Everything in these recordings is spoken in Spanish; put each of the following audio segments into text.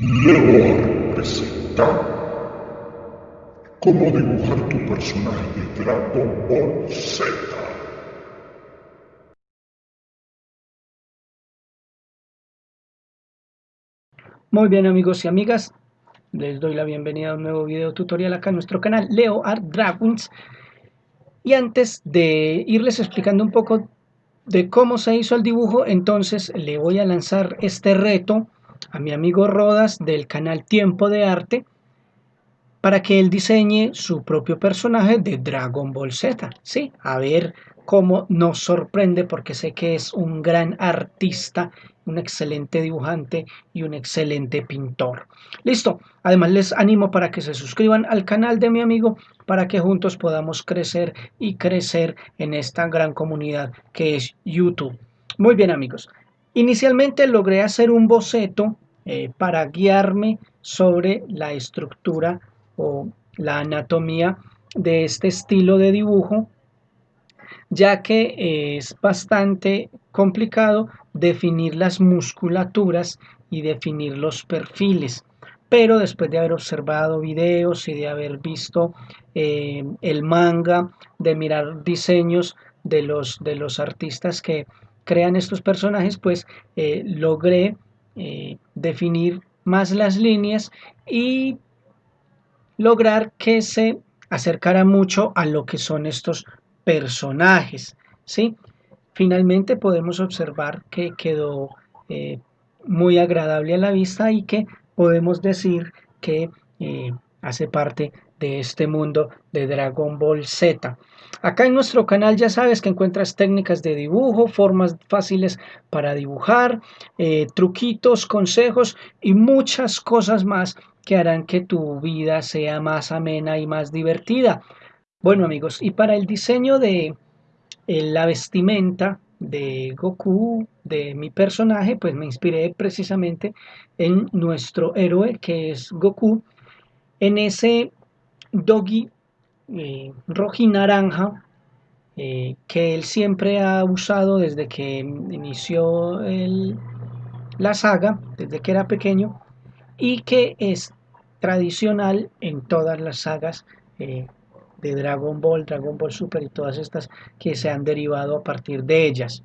Leo presenta cómo dibujar tu personaje Dragon Ball Z. Muy bien amigos y amigas, les doy la bienvenida a un nuevo video tutorial acá en nuestro canal Leo Art Dragons. Y antes de irles explicando un poco de cómo se hizo el dibujo, entonces le voy a lanzar este reto a mi amigo Rodas del canal Tiempo de Arte para que él diseñe su propio personaje de Dragon Ball Z. Sí, a ver cómo nos sorprende porque sé que es un gran artista, un excelente dibujante y un excelente pintor. Listo, además les animo para que se suscriban al canal de mi amigo para que juntos podamos crecer y crecer en esta gran comunidad que es YouTube. Muy bien amigos, Inicialmente logré hacer un boceto eh, para guiarme sobre la estructura o la anatomía de este estilo de dibujo, ya que es bastante complicado definir las musculaturas y definir los perfiles. Pero después de haber observado videos y de haber visto eh, el manga, de mirar diseños de los, de los artistas que crean estos personajes, pues eh, logré eh, definir más las líneas y lograr que se acercara mucho a lo que son estos personajes. ¿sí? Finalmente podemos observar que quedó eh, muy agradable a la vista y que podemos decir que hace parte de este mundo de Dragon Ball Z. Acá en nuestro canal ya sabes que encuentras técnicas de dibujo, formas fáciles para dibujar, eh, truquitos, consejos y muchas cosas más que harán que tu vida sea más amena y más divertida. Bueno amigos, y para el diseño de eh, la vestimenta de Goku, de mi personaje, pues me inspiré precisamente en nuestro héroe que es Goku, en ese doggy eh, rojo y naranja eh, que él siempre ha usado desde que inició la saga, desde que era pequeño, y que es tradicional en todas las sagas eh, de Dragon Ball, Dragon Ball Super y todas estas que se han derivado a partir de ellas.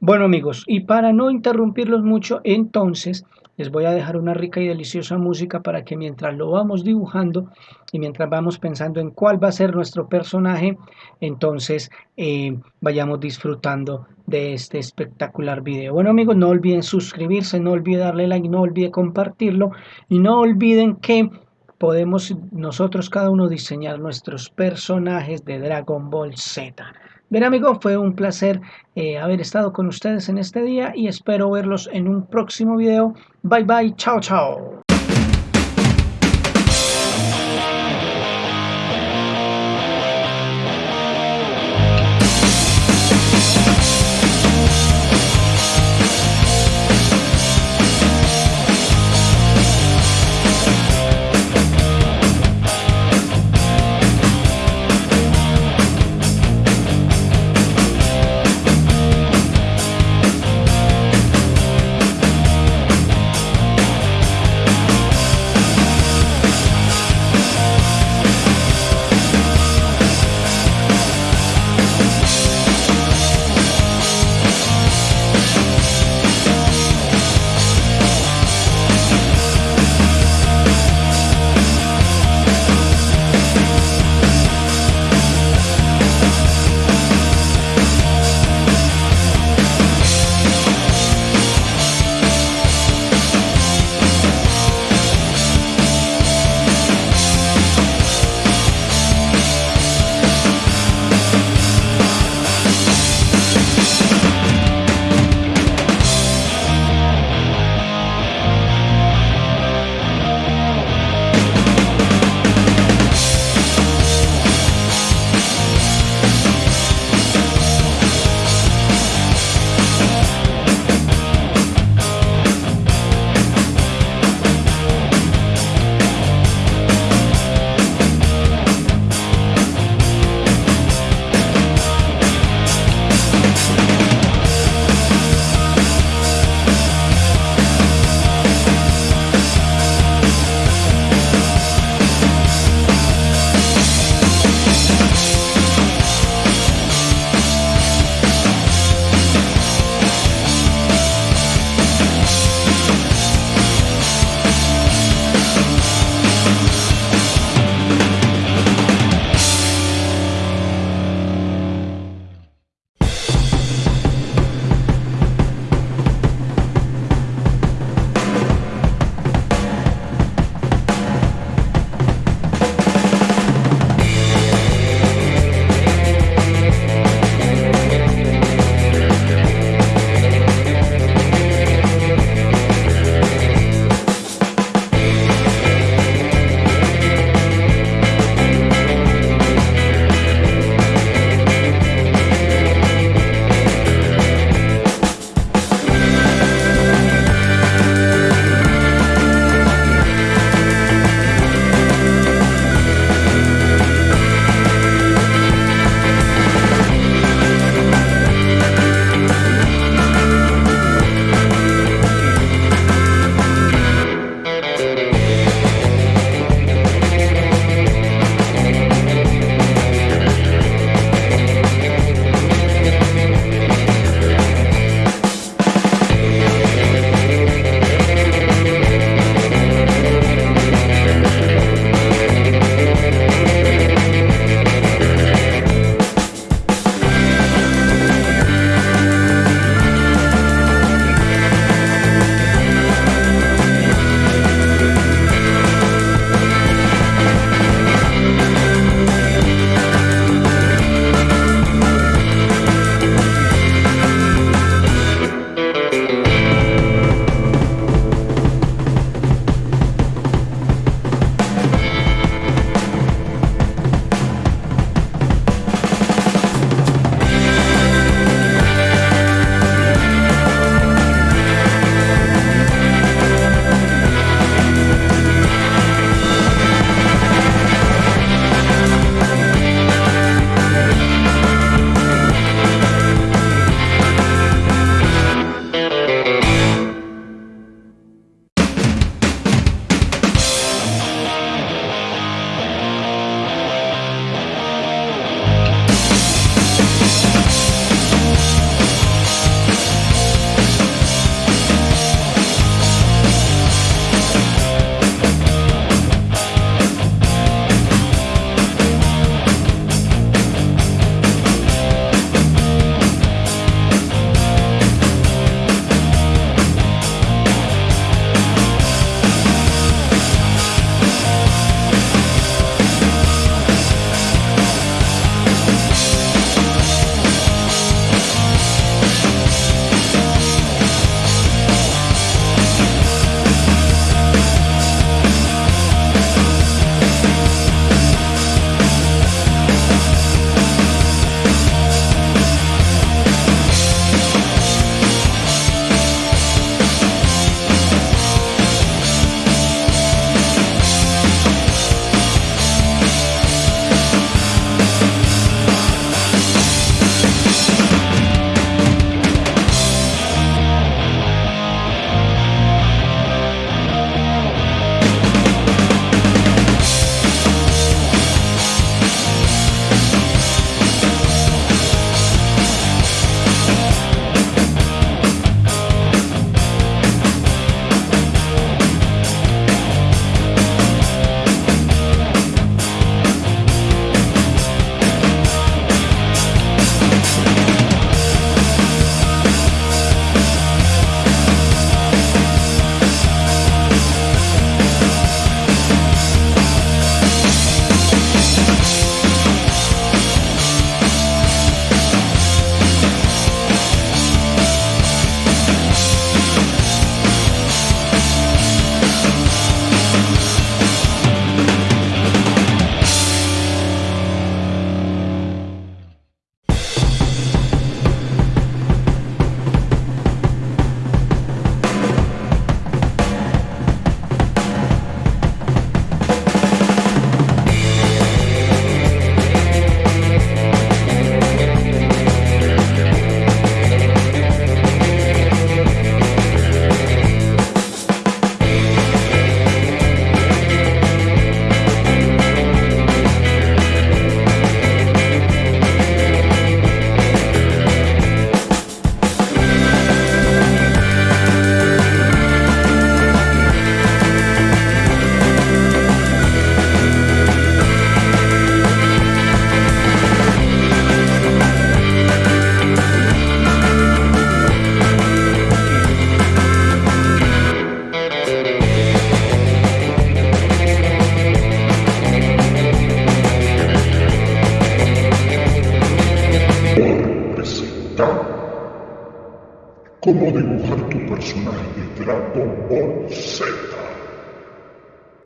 Bueno amigos, y para no interrumpirlos mucho, entonces les voy a dejar una rica y deliciosa música para que mientras lo vamos dibujando y mientras vamos pensando en cuál va a ser nuestro personaje, entonces eh, vayamos disfrutando de este espectacular video. Bueno amigos, no olviden suscribirse, no olviden darle like, no olviden compartirlo y no olviden que podemos nosotros cada uno diseñar nuestros personajes de Dragon Ball Z. Bien amigos, fue un placer eh, haber estado con ustedes en este día y espero verlos en un próximo video. Bye bye, chao chao.